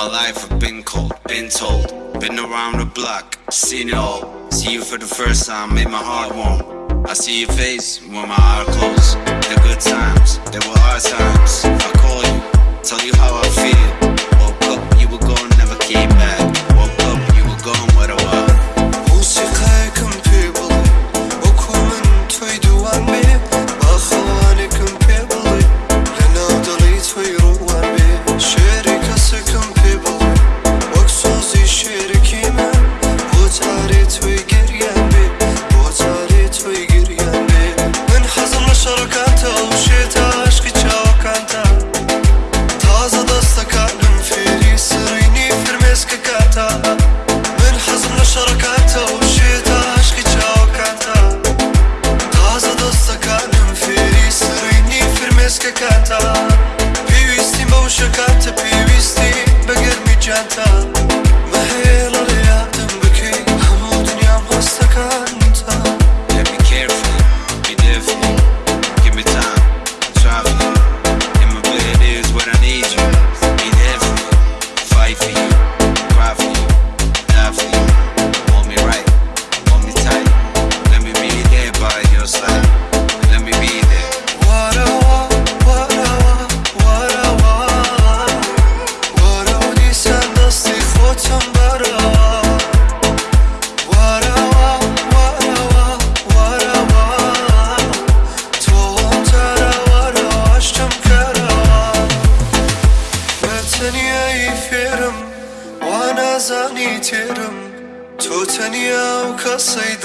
my life I've been cold, been told. Been around the block, seen it all. See you for the first time, made my heart warm. I see your face when my eyes closed The good times, there were hard times. I call you, tell you how I feel. Woke up, you were gone, never came back.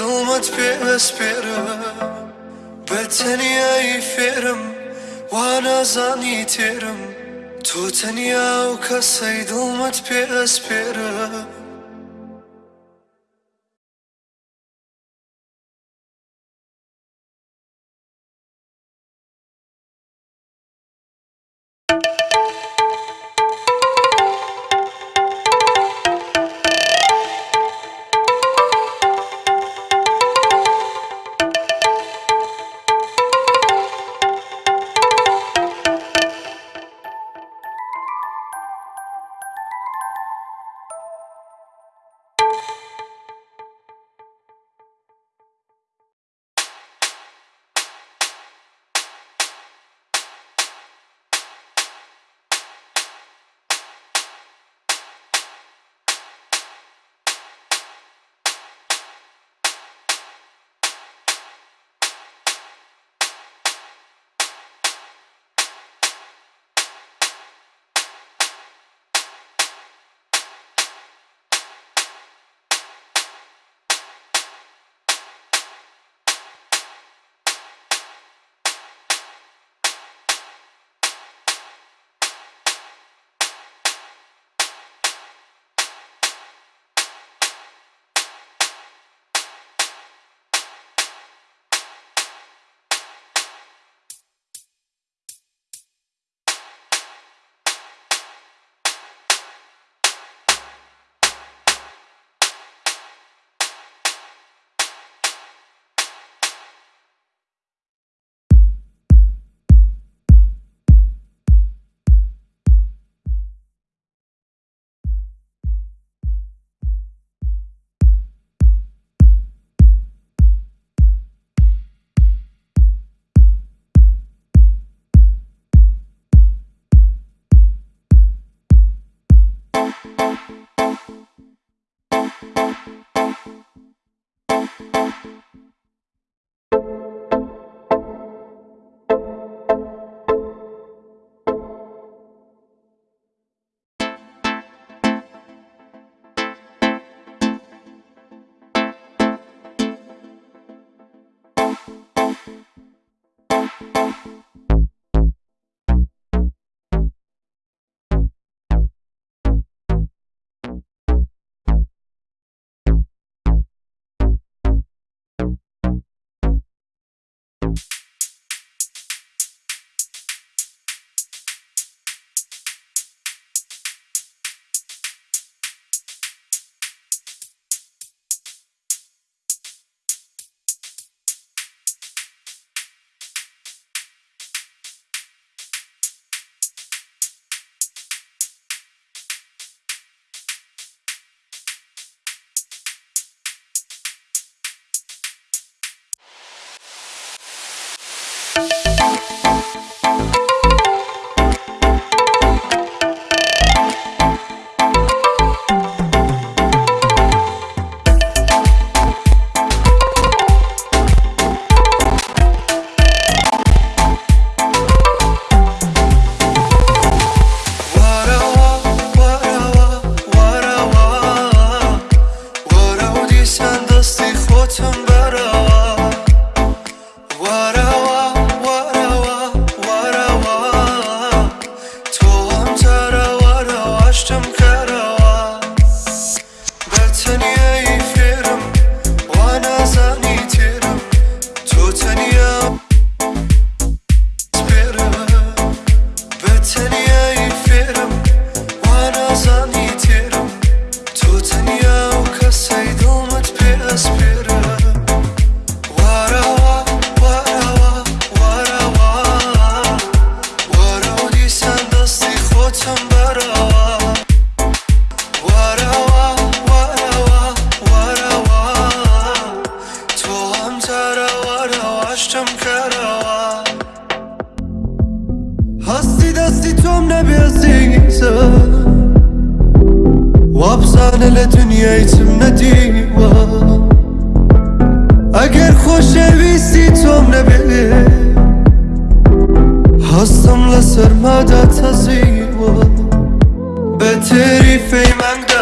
دڵمت پێوەسپێرە بە تەنایی فێرم وانازانی تێرم. تۆ تەنیا و کەسەی دڵمت پێ ئەسپێرە need to افسانه لدنیای تم ندیوا اگر خوش ویستی توم نبیه هستم لسر مادا تزیوا به تری فیمنگ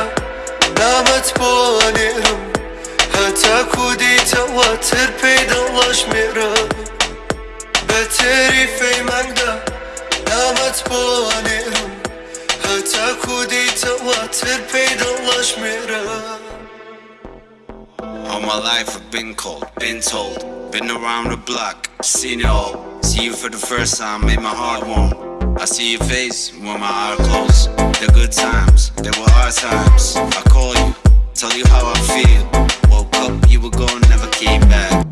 my life I've been cold, been told, been around the block, seen it all. See you for the first time, made my heart warm. I see your face when my eyes close. The good times, there were hard times. I call you, tell you how I feel. Woke up, you were gone, never came back.